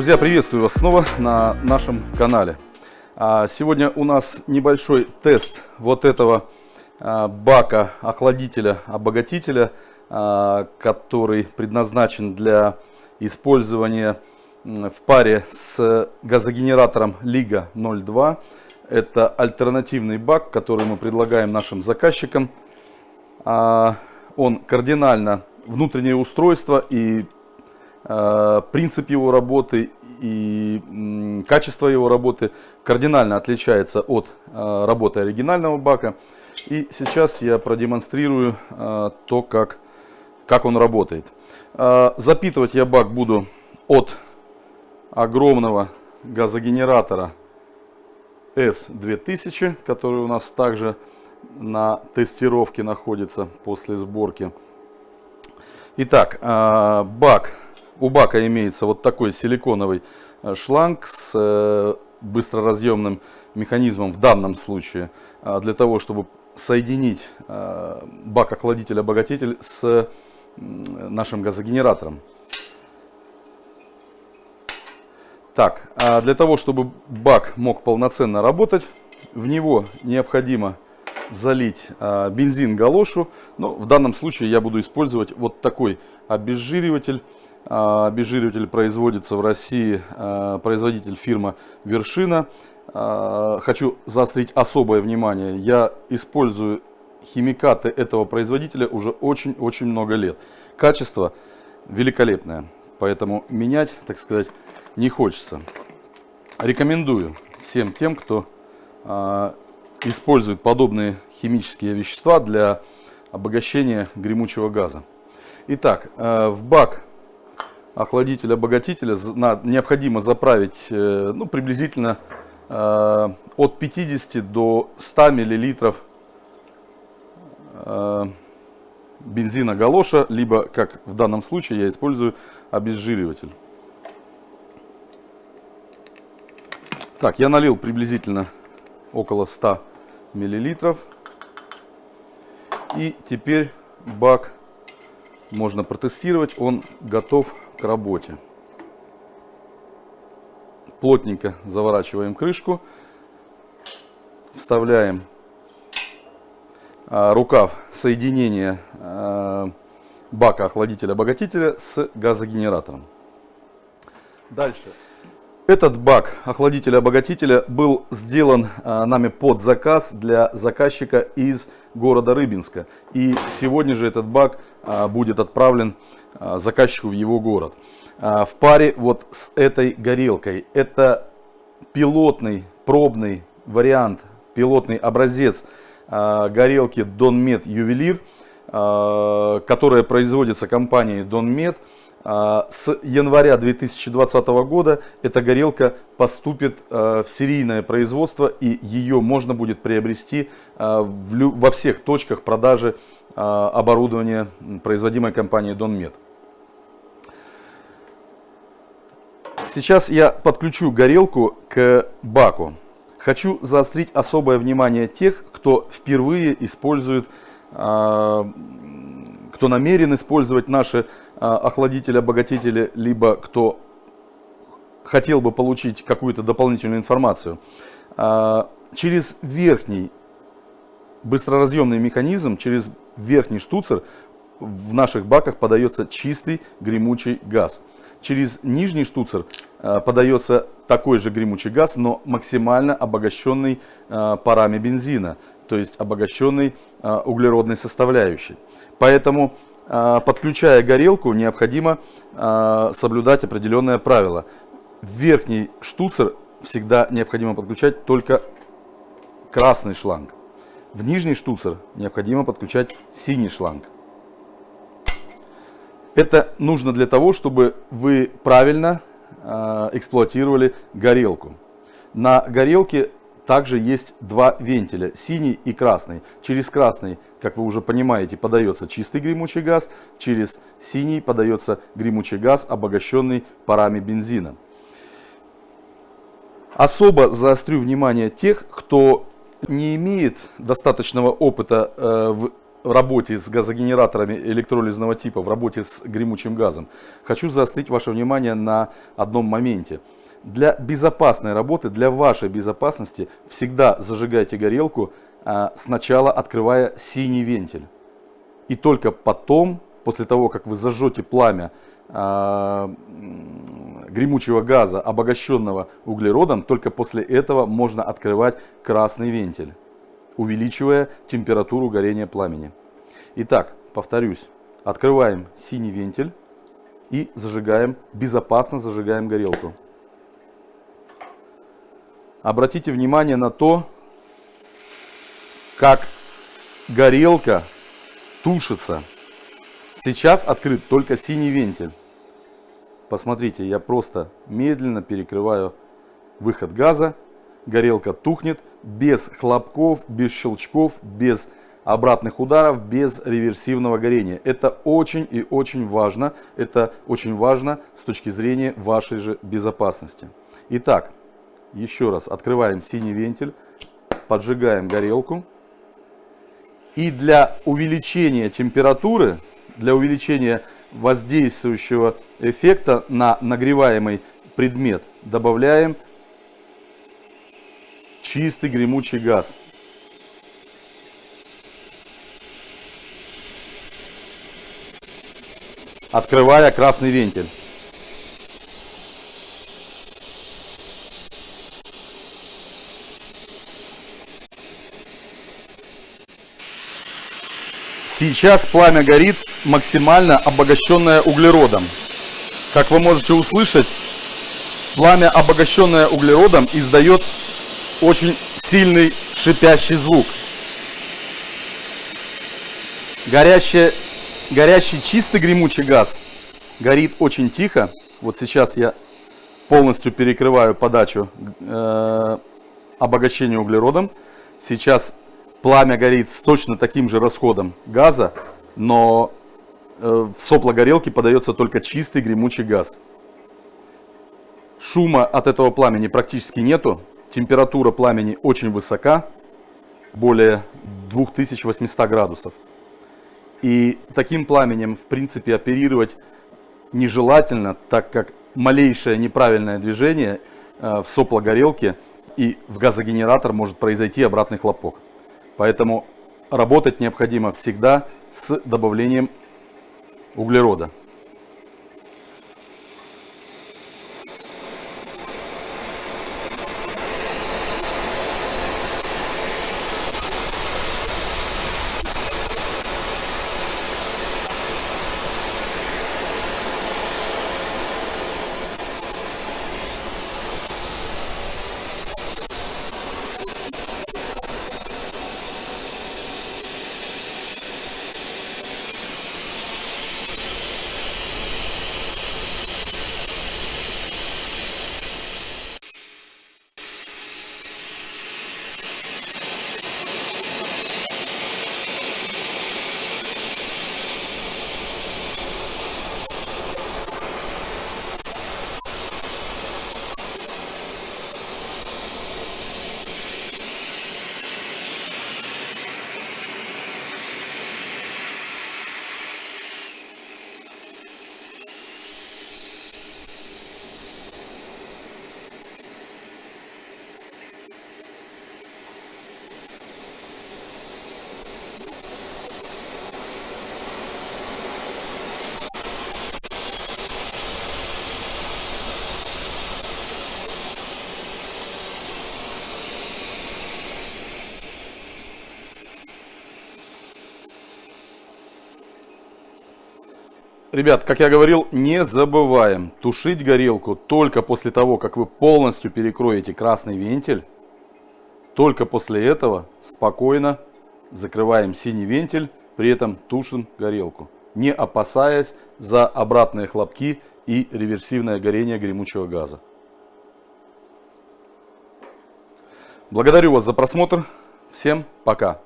Друзья, приветствую вас снова на нашем канале. А, сегодня у нас небольшой тест вот этого а, бака охладителя, обогатителя, а, который предназначен для использования в паре с газогенератором Лига 02. Это альтернативный бак, который мы предлагаем нашим заказчикам. Он кардинально внутреннее устройство и принцип его работы и качество его работы кардинально отличается от э, работы оригинального бака. И сейчас я продемонстрирую э, то, как, как он работает. Запитывать я бак буду от огромного газогенератора S2000, который у нас также на тестировке находится после сборки. Итак, бак у бака имеется вот такой силиконовый э, шланг с э, быстроразъемным механизмом в данном случае, э, для того, чтобы соединить бак-охладитель-обогатитель с нашим газогенератором. Так, а для того, чтобы бак мог полноценно работать, в него необходимо залить бензин галошу. Но в данном случае я буду использовать вот такой обезжириватель а, обезжириватель производится в России, а, производитель фирма Вершина. А, хочу заострить особое внимание. Я использую химикаты этого производителя уже очень-очень много лет. Качество великолепное, поэтому менять, так сказать, не хочется. Рекомендую всем тем, кто использует подобные химические вещества для обогащения гремучего газа. Итак, в бак охладителя-обогатителя необходимо заправить э, ну, приблизительно э, от 50 до 100 миллилитров э, бензина галоша, либо, как в данном случае, я использую обезжириватель. Так, я налил приблизительно около 100 миллилитров. И теперь бак можно протестировать, он готов к работе. Плотненько заворачиваем крышку, вставляем а, рукав соединения а, бака охладителя-обогатителя с газогенератором. Дальше. Этот бак охладителя-обогатителя был сделан а, нами под заказ для заказчика из города Рыбинска. И сегодня же этот бак будет отправлен а, заказчику в его город. А, в паре вот с этой горелкой. Это пилотный, пробный вариант, пилотный образец а, горелки Donmed Ювелир, а, которая производится компанией Donmed. А, с января 2020 года эта горелка поступит а, в серийное производство и ее можно будет приобрести а, во всех точках продажи оборудования, производимой компанией Donmed. Сейчас я подключу горелку к баку. Хочу заострить особое внимание тех, кто впервые использует кто намерен использовать наши а, охладители-обогатители, либо кто хотел бы получить какую-то дополнительную информацию. А, через верхний быстроразъемный механизм, через верхний штуцер в наших баках подается чистый гремучий газ. Через нижний штуцер а, подается такой же гремучий газ, но максимально обогащенный парами бензина, то есть обогащенный углеродной составляющей. Поэтому, а, подключая горелку, необходимо а, соблюдать определенное правило. Верхний штуцер всегда необходимо подключать только красный шланг. В нижний штуцер необходимо подключать синий шланг. Это нужно для того, чтобы вы правильно эксплуатировали горелку. На горелке также есть два вентиля, синий и красный. Через красный, как вы уже понимаете, подается чистый гремучий газ, через синий подается гремучий газ, обогащенный парами бензина. Особо заострю внимание тех, кто не имеет достаточного опыта э, в в работе с газогенераторами электролизного типа, в работе с гремучим газом, хочу заострить ваше внимание на одном моменте. Для безопасной работы, для вашей безопасности всегда зажигайте горелку, а, сначала открывая синий вентиль. И только потом, после того, как вы зажжете пламя а, гремучего газа, обогащенного углеродом, только после этого можно открывать красный вентиль, увеличивая температуру горения пламени. Итак, повторюсь, открываем синий вентиль и зажигаем, безопасно зажигаем горелку. Обратите внимание на то, как горелка тушится. Сейчас открыт только синий вентиль. Посмотрите, я просто медленно перекрываю выход газа. Горелка тухнет без хлопков, без щелчков, без обратных ударов, без реверсивного горения. Это очень и очень важно. Это очень важно с точки зрения вашей же безопасности. Итак, еще раз открываем синий вентиль, поджигаем горелку. И для увеличения температуры, для увеличения воздействующего эффекта на нагреваемый предмет добавляем чистый гремучий газ. Открывая красный вентиль. Сейчас пламя горит максимально обогащенное углеродом. Как вы можете услышать, пламя, обогащенное углеродом, издает очень сильный шипящий звук. Горящий, горящий чистый гремучий газ горит очень тихо. Вот сейчас я полностью перекрываю подачу э, обогащения углеродом. Сейчас пламя горит с точно таким же расходом газа, но э, в сопло горелки подается только чистый гремучий газ. Шума от этого пламени практически нету. Температура пламени очень высока, более 2800 градусов. И таким пламенем, в принципе, оперировать нежелательно, так как малейшее неправильное движение э, в сопло горелки и в газогенератор может произойти обратный хлопок. Поэтому работать необходимо всегда с добавлением углерода. Ребят, как я говорил, не забываем тушить горелку только после того, как вы полностью перекроете красный вентиль. Только после этого спокойно закрываем синий вентиль, при этом тушим горелку, не опасаясь за обратные хлопки и реверсивное горение гремучего газа. Благодарю вас за просмотр. Всем пока.